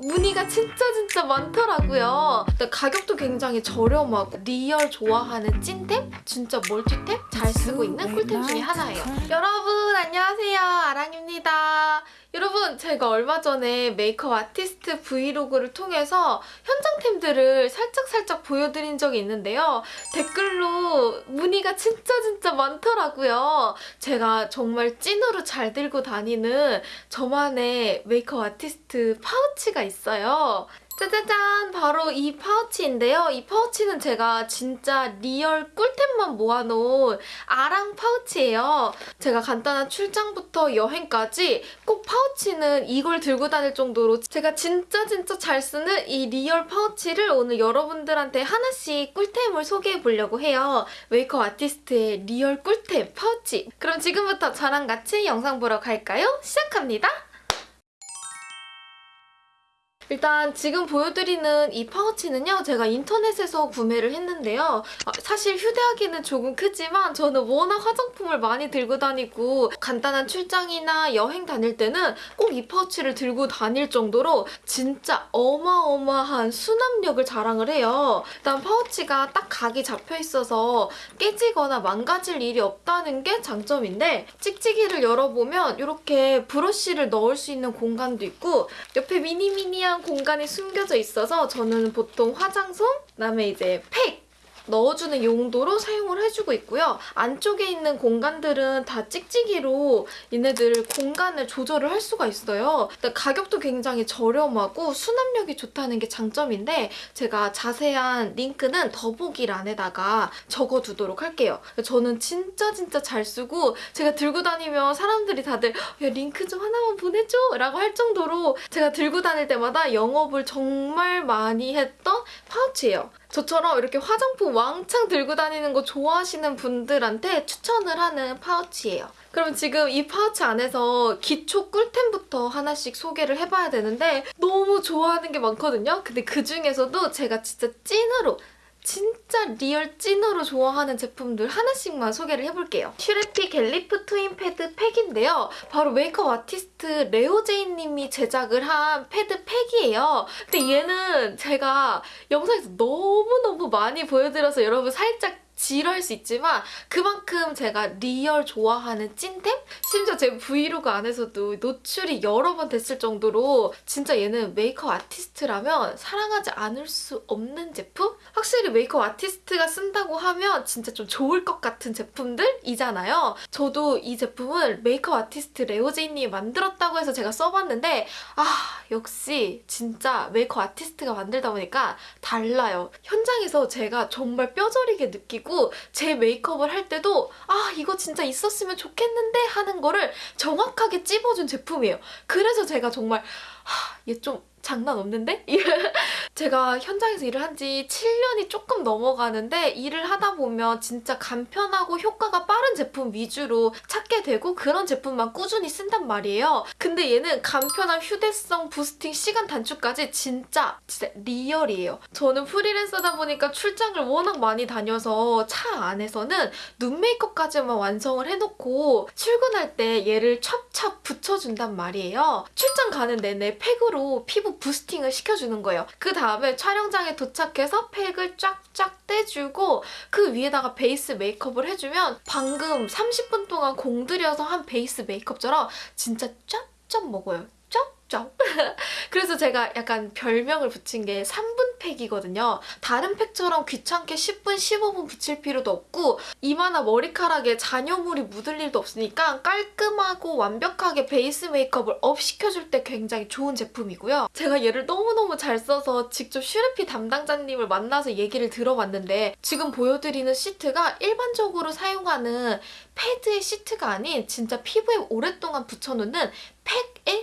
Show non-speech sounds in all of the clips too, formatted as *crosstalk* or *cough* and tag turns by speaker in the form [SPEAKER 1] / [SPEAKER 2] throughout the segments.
[SPEAKER 1] 무늬가 진짜 진짜 많더라고요. 근데 가격도 굉장히 저렴하고 real 좋아하는 찐템? 진짜 멀티템? 잘 쓰고 있는 꿀템 중에 하나예요. 여러분 안녕하세요. 아랑입니다. 여러분 제가 얼마 전에 메이크업 아티스트 브이로그를 통해서 현장템들을 살짝살짝 보여드린 적이 있는데요. 댓글로 문의가 진짜 진짜 많더라고요. 제가 정말 찐으로 잘 들고 다니는 저만의 메이크업 아티스트 파우치가 있어요. 짜자잔! 바로 이 파우치인데요. 이 파우치는 제가 진짜 real 꿀템만 모아놓은 아랑 파우치예요. 제가 간단한 출장부터 여행까지 꼭 파우치는 이걸 들고 다닐 정도로 제가 진짜 진짜 잘 쓰는 이 real 파우치를 오늘 여러분들한테 하나씩 꿀템을 소개해 보려고 해요. 메이크업 아티스트의 real 꿀템 파우치. 그럼 지금부터 저랑 같이 영상 보러 갈까요? 시작합니다. 일단 지금 보여드리는 이 파우치는요. 제가 인터넷에서 구매를 했는데요. 아, 사실 휴대하기는 조금 크지만 저는 워낙 화장품을 많이 들고 다니고 간단한 출장이나 여행 다닐 때는 꼭 이 파우치를 들고 다닐 정도로 진짜 어마어마한 수납력을 자랑을 해요. 일단 파우치가 딱 각이 잡혀 있어서 깨지거나 망가질 일이 없다는 게 장점인데 찍찍이를 열어보면 이렇게 브러쉬를 넣을 수 있는 공간도 있고 옆에 미니미니한 공간이 숨겨져 있어서 저는 보통 화장솜, 그다음에 이제 팩 넣어주는 용도로 사용을 해주고 있고요. 안쪽에 있는 공간들은 다 찍찍이로 얘네들 공간을 조절을 할 수가 있어요. 가격도 굉장히 저렴하고 수납력이 좋다는 게 장점인데 제가 자세한 링크는 더보기란에다가 적어두도록 할게요. 저는 진짜 진짜 잘 쓰고 제가 들고 다니면 사람들이 다들 야 링크 좀 하나만 보내줘 라고 할 정도로 제가 들고 다닐 때마다 영업을 정말 많이 했던 파우치예요. 저처럼 이렇게 화장품 왕창 들고 다니는 거 좋아하시는 분들한테 추천을 하는 파우치예요. 그럼 지금 이 파우치 안에서 기초 꿀템부터 하나씩 소개를 해봐야 되는데 너무 좋아하는 게 많거든요. 근데 그중에서도 제가 진짜 찐으로 진짜 real 찐으로 좋아하는 제품들 하나씩만 소개를 해볼게요. 슈레피 갤리프 트윈 패드 팩인데요. 바로 메이크업 아티스트 레오제이님이 제작을 한 패드 팩이에요. 근데 얘는 제가 영상에서 너무너무 많이 보여드려서 여러분 살짝 지루할 수 있지만 그만큼 제가 real 좋아하는 찐템? 심지어 제 브이로그 안에서도 노출이 여러 번 됐을 정도로 진짜 얘는 메이크업 아티스트라면 사랑하지 않을 수 없는 제품? 확실히 메이크업 아티스트가 쓴다고 하면 진짜 좀 좋을 것 같은 제품들이잖아요. 저도 이 제품을 메이크업 아티스트 레오제이님이 만들었다고 해서 제가 써봤는데 아 역시 진짜 메이크업 아티스트가 만들다 보니까 달라요. 현장에서 제가 정말 뼈저리게 느끼고 있고 제 메이크업을 할 때도 아 이거 진짜 있었으면 좋겠는데 하는 거를 정확하게 찝어준 제품이에요. 그래서 제가 정말 얘좀 장난 없는데? *laughs* 제가 현장에서 일을 한 지 7년이 조금 넘어가는데 일을 하다 보면 진짜 간편하고 효과가 빠른 제품 위주로 찾게 되고 그런 제품만 꾸준히 쓴단 말이에요. 근데 얘는 간편함, 휴대성, boosting, 시간 단축까지 진짜 진짜 real이에요. 저는 프리랜서다 보니까 출장을 워낙 많이 다녀서 차 안에서는 눈 메이크업까지만 완성을 해놓고 출근할 때 얘를 찹찹 붙여준단 말이에요. 출장 가는 내내 팩으로 피부 boosting을 시켜주는 거예요. 그 다음에 촬영장에 도착해서 팩을 쫙쫙 떼주고 그 위에다가 베이스 메이크업을 해주면 방금 30분 동안 공들여서 한 베이스 메이크업처럼 진짜 쫙쫙 먹어요. 쫙쫙. *laughs* 그래서 제가 약간 별명을 붙인 게 3분 팩이거든요. 다른 팩처럼 귀찮게 10분, 15분 붙일 필요도 없고 이마나 머리카락에 잔여물이 묻을 일도 없으니까 깔끔하고 완벽하게 베이스 메이크업을 up 시켜줄 때 굉장히 좋은 제품이고요. 제가 얘를 너무너무 잘 써서 직접 슈레피 담당자님을 만나서 얘기를 들어봤는데 지금 보여드리는 시트가 일반적으로 사용하는 패드의 시트가 아닌 진짜 피부에 오랫동안 붙여놓는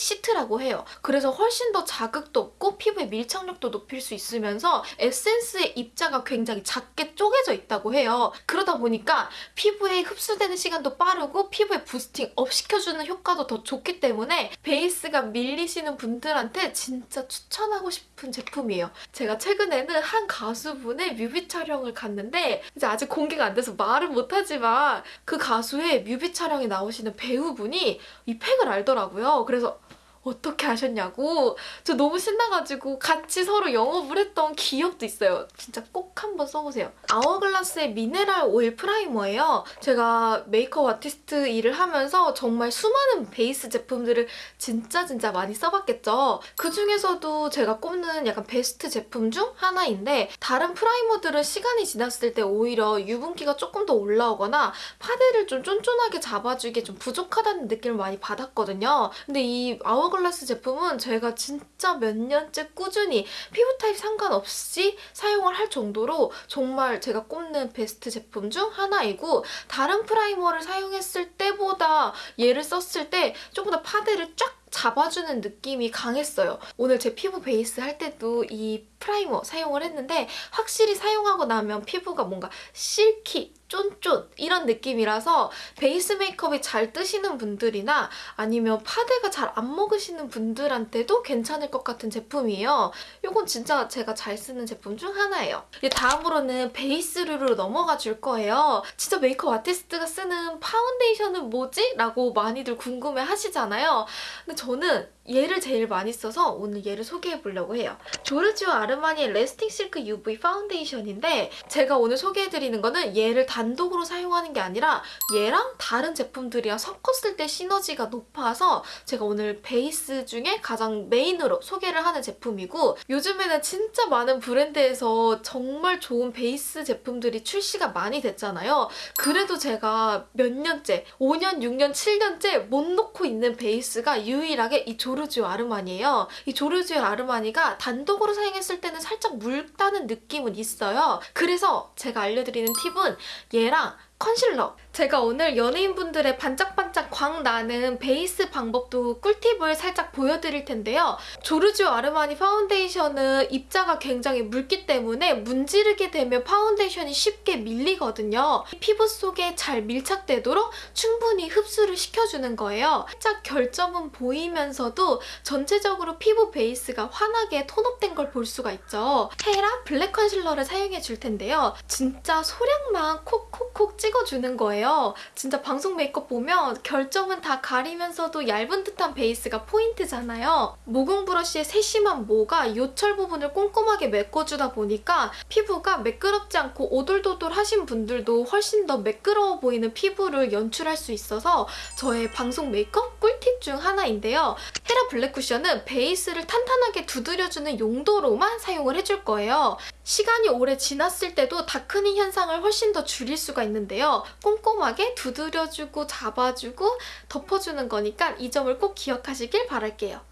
[SPEAKER 1] 시트라고 해요. 그래서 훨씬 더 자극도 없고 피부의 밀착력도 높일 수 있으면서 에센스의 입자가 굉장히 작게 쪼개져 있다고 해요. 그러다 보니까 피부에 흡수되는 시간도 빠르고 피부에 boosting up 시켜주는 효과도 더 좋기 때문에 베이스가 밀리시는 분들한테 진짜 추천하고 싶은 제품이에요. 제가 최근에는 한 가수분의 뮤비 촬영을 갔는데 이제 아직 공개가 안 돼서 말은 못하지만 그 가수의 뮤비 촬영에 나오시는 배우분이 이 팩을 알더라고요. 그래서 어떻게 하셨냐고 저 너무 신나가지고 같이 서로 영업을 했던 기억도 있어요. 진짜 꼭 한번 써보세요. Hourglass의 Mineral Veil Primer예요. 제가 메이크업 아티스트 일을 하면서 정말 수많은 베이스 제품들을 진짜 진짜 많이 써봤겠죠. 그중에서도 제가 꼽는 약간 베스트 제품 중 하나인데 다른 primer들은 시간이 지났을 때 오히려 유분기가 조금 더 올라오거나 파데를 좀 쫀쫀하게 잡아주기에 좀 부족하다는 느낌을 많이 받았거든요. 근데 이 Hourglass 제품은 제가 진짜 몇 년째 꾸준히 피부 타입 상관없이 사용을 할 정도로 정말 제가 꼽는 베스트 제품 중 하나이고 다른 primer를 사용했을 때보다 얘를 썼을 때 조금 더 파데를 쫙 잡아주는 느낌이 강했어요. 오늘 제 피부 베이스 할 때도 이 primer 사용을 했는데 확실히 사용하고 나면 피부가 뭔가 silky, 쫀쫀 이런 느낌이라서 베이스 메이크업이 잘 뜨시는 분들이나 아니면 파데가 잘 안 먹으시는 분들한테도 괜찮을 것 같은 제품이에요. 이건 진짜 제가 잘 쓰는 제품 중 하나예요. 다음으로는 베이스류로 넘어가 줄 거예요. 진짜 메이크업 아티스트가 쓰는 파운데이션은 뭐지? 라고 많이들 궁금해 하시잖아요. 근데 저는 얘를 제일 많이 써서 오늘 얘를 소개해 보려고 해요. Giorgio Armani의 Lasting Silk UV 파운데이션인데 제가 오늘 소개해드리는 거는 얘를 단독으로 사용하는 게 아니라 얘랑 다른 제품들이랑 섞었을 때 시너지가 높아서 제가 오늘 베이스 중에 가장 메인으로 소개를 하는 제품이고 요즘에는 진짜 많은 브랜드에서 정말 좋은 베이스 제품들이 출시가 많이 됐잖아요. 그래도 제가 몇 년째, 5년, 6년, 7년째 못 놓고 있는 베이스가 유일하게 이 조르지오 아르마니예요. 이 조르지오 아르마니가 단독으로 사용했을 때는 살짝 묽다는 느낌은 있어요. 그래서 제가 알려드리는 팁은 얘랑 컨실러. 제가 오늘 연예인분들의 반짝반짝 광 나는 베이스 방법도 꿀팁을 살짝 보여드릴 텐데요. 조르지오 아르마니 파운데이션은 입자가 굉장히 묽기 때문에 문지르게 되면 파운데이션이 쉽게 밀리거든요. 피부 속에 잘 밀착되도록 충분히 흡수를 시켜주는 거예요. 살짝 결점은 보이면서도 전체적으로 피부 베이스가 환하게 tone up된 걸 볼 수가 있죠. 헤라 블랙 concealer를 사용해 줄 텐데요. 진짜 소량만 콕콕콕 찍어주는 거예요. 진짜 방송 메이크업 보면 결점은 다 가리면서도 얇은 듯한 베이스가 포인트잖아요. 모공 brush의 세심한 모가 요철 부분을 꼼꼼하게 메꿔주다 보니까 피부가 매끄럽지 않고 오돌도돌 하신 분들도 훨씬 더 매끄러워 보이는 피부를 연출할 수 있어서 저의 방송 메이크업 꿀팁 중 하나인데요. 헤라 블랙 쿠션은 베이스를 탄탄하게 두드려주는 용도로만 사용을 해줄 거예요. 시간이 오래 지났을 때도 darkening 현상을 훨씬 더 줄일 수가 있는데요. 꼼꼼하게 두드려주고 잡아주고 덮어주는 거니까 이 점을 꼭 기억하시길 바랄게요.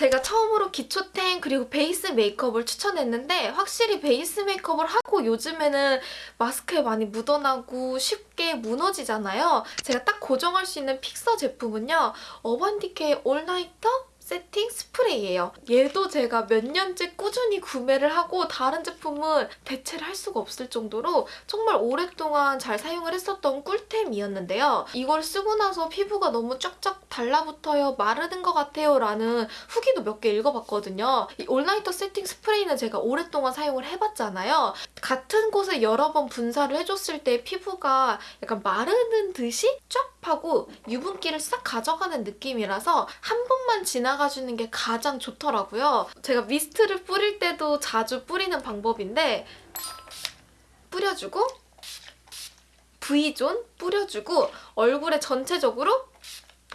[SPEAKER 1] 제가 처음으로 기초템 그리고 베이스 메이크업을 추천했는데 확실히 베이스 메이크업을 하고 요즘에는 마스크에 많이 묻어나고 쉽게 무너지잖아요. 제가 딱 고정할 수 있는 픽서 제품은요. 어반디케의 올나이터 세팅 스프레이예요. 얘도 제가 몇 년째 꾸준히 구매를 하고 다른 제품은 대체를 할 수가 없을 정도로 정말 오랫동안 잘 사용을 했었던 꿀템이었는데요. 이걸 쓰고 나서 피부가 너무 쫙쫙 달라붙어요, 마르는 것 같아요 라는 후기도 몇 개 읽어봤거든요. 이 올나이터 세팅 스프레이는 제가 오랫동안 사용을 해봤잖아요. 같은 곳에 여러 번 분사를 해줬을 때 피부가 약간 마르는 듯이 쫙 하고 유분기를 싹 가져가는 느낌이라서 한 번만 지나가 주는 게 가장 좋더라고요. 제가 미스트를 뿌릴 때도 자주 뿌리는 방법인데 뿌려주고 V존 뿌려주고 얼굴에 전체적으로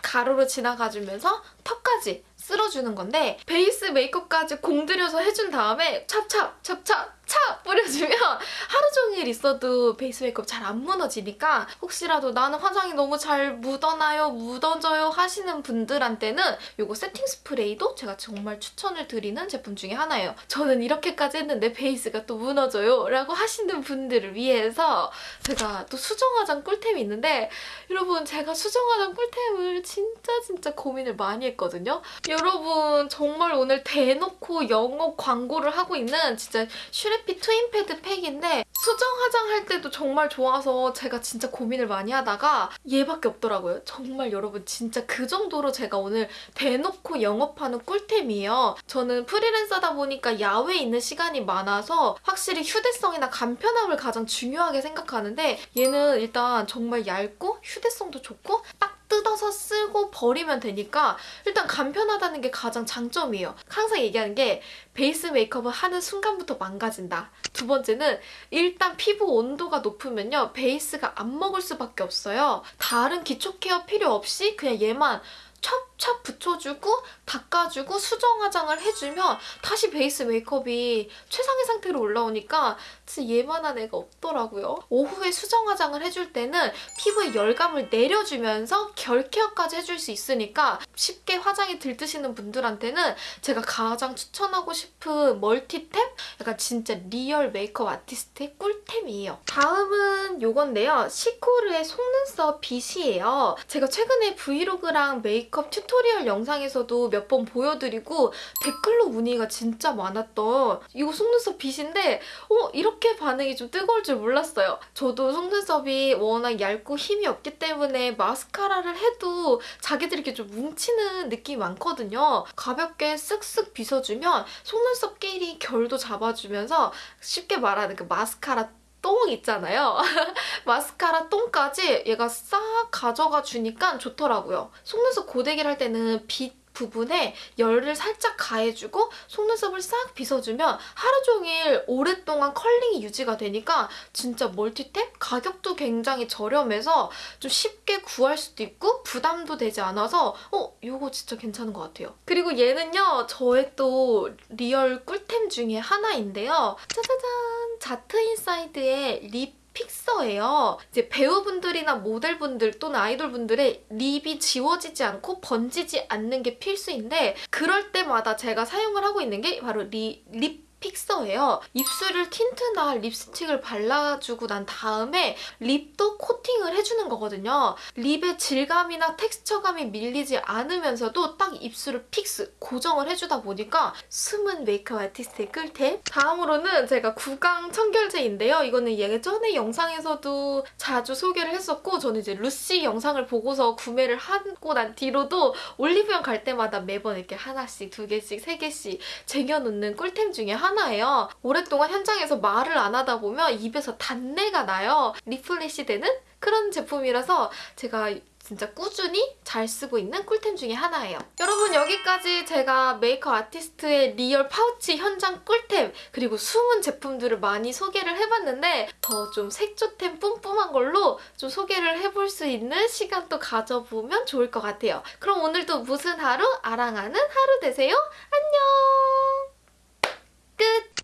[SPEAKER 1] 가로로 지나가주면서 턱까지 쓸어주는 건데 베이스 메이크업까지 공들여서 해준 다음에 찹찹 찹찹 찹 뿌려주면 *laughs* 하루 종일 있어도 베이스 메이크업 잘 안 무너지니까 혹시라도 나는 화장이 너무 잘 묻어나요, 묻어져요 하시는 분들한테는 이거 세팅 스프레이도 제가 정말 추천을 드리는 제품 중에 하나예요. 저는 이렇게까지 했는데 베이스가 또 무너져요 라고 하시는 분들을 위해서 제가 또 수정 화장 꿀템이 있는데 여러분 제가 수정 화장 꿀템을 진짜 진짜 고민을 많이 했거든요. 여러분 정말 오늘 대놓고 영업 광고를 하고 있는 진짜 슈레 피 트윈패드 팩인데 수정 화장할 때도 정말 좋아서 제가 진짜 고민을 많이 하다가 얘밖에 없더라고요. 정말 여러분 진짜 그 정도로 제가 오늘 대놓고 영업하는 꿀템이에요. 저는 프리랜서다 보니까 야외에 있는 시간이 많아서 확실히 휴대성이나 간편함을 가장 중요하게 생각하는데 얘는 일단 정말 얇고 휴대성도 좋고 딱싹 뜯어서 쓰고 버리면 되니까 일단 간편하다는 게 가장 장점이에요. 항상 얘기하는 게 베이스 메이크업을 하는 순간부터 망가진다. 두 번째는 일단 피부 온도가 높으면요. 베이스가 안 먹을 수밖에 없어요. 다른 기초 care 필요 없이 그냥 얘만 찹찹 붙여주고 닦아주고 수정 화장을 해주면 다시 베이스 메이크업이 최상의 상태로 올라오니까 진짜 얘만한 애가 없더라고요. 오후에 수정 화장을 해줄 때는 피부에 열감을 내려주면서 결 care까지 해줄 수 있으니까 쉽게 화장이 들뜨시는 분들한테는 제가 가장 추천하고 싶은 multi템? 약간 진짜 real 메이크업 artist의 꿀템이에요. 다음은 요건데요. 시코르의 속눈썹 빗이에요. 제가 최근에 vlog랑 메이크업 tutorial 영상에서도 몇 번 보여드리고 댓글로 문의가 진짜 많았던 이거 속눈썹 빗인데 어? 이렇게 반응이 좀 뜨거울 줄 몰랐어요. 저도 속눈썹이 워낙 얇고 힘이 없기 때문에 마스카라를 해도 자기들이 이렇게 좀 뭉치는 느낌이 많거든요. 가볍게 쓱쓱 빗어주면 속눈썹 끼리 결도 잡아주면서 쉽게 말하는 그 마스카라 똥 있잖아요. *laughs* 마스카라 똥까지 얘가 싹 가져가 주니까 좋더라고요. 속눈썹 고데기를 할 때는 빗 부분에 열을 살짝 가해주고 속눈썹을 싹 빗어주면 하루 종일 오랫동안 curling이 유지가 되니까 진짜 multi템? 가격도 굉장히 저렴해서 좀 쉽게 구할 수도 있고 부담도 되지 않아서 어? 이거 진짜 괜찮은 것 같아요. 그리고 얘는요 저의 또 real 꿀템 중에 하나인데요. 짜자잔! 자트 인사이드의 립 픽서예요. 이제 배우분들이나 모델분들 또는 아이돌분들의 lip이 지워지지 않고 번지지 않는 게 필수인데 그럴 때마다 제가 사용을 하고 있는 게 바로 리, 립 픽서예요. 입술을 틴트나 립스틱을 발라주고 난 다음에 lip도 코팅을 해주는 거거든요. lip의 질감이나 텍스처감이 밀리지 않으면서도 딱 입술을 fix, 고정을 해주다 보니까 숨은 메이크업 artist의 꿀템. 다음으로는 제가 구강 청결제인데요. 이거는 예전에 영상에서도 자주 소개를 했었고 저는 이제 루시 영상을 보고서 구매를 하고 난 뒤로도 올리브영 갈 때마다 매번 이렇게 하나씩, 두 개씩, 세 개씩 쟁여놓는 꿀템 중에 하나 하나예요. 오랫동안 현장에서 말을 안 하다 보면 입에서 단내가 나요. refresh 되는 그런 제품이라서 제가 진짜 꾸준히 잘 쓰고 있는 꿀템 중에 하나예요. 여러분 여기까지 제가 메이크업 artist의 real pouch 현장 꿀템 그리고 숨은 제품들을 많이 소개를 해봤는데 더 좀 색조템 뿜뿜한 걸로 좀 소개를 해볼 수 있는 시간도 가져보면 좋을 것 같아요. 그럼 오늘도 무슨 하루? 아랑하는 하루 되세요. 안녕! グッ